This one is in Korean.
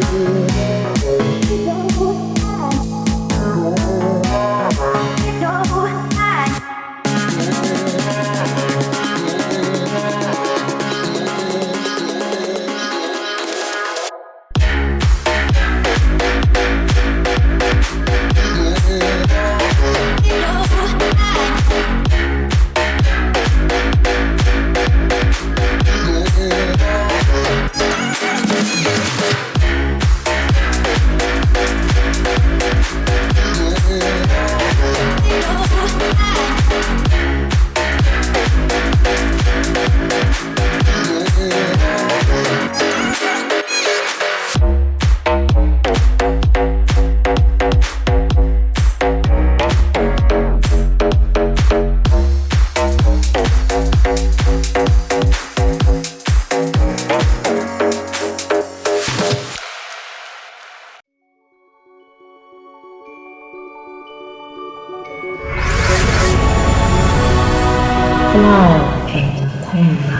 you. 하나, 둘, 셋.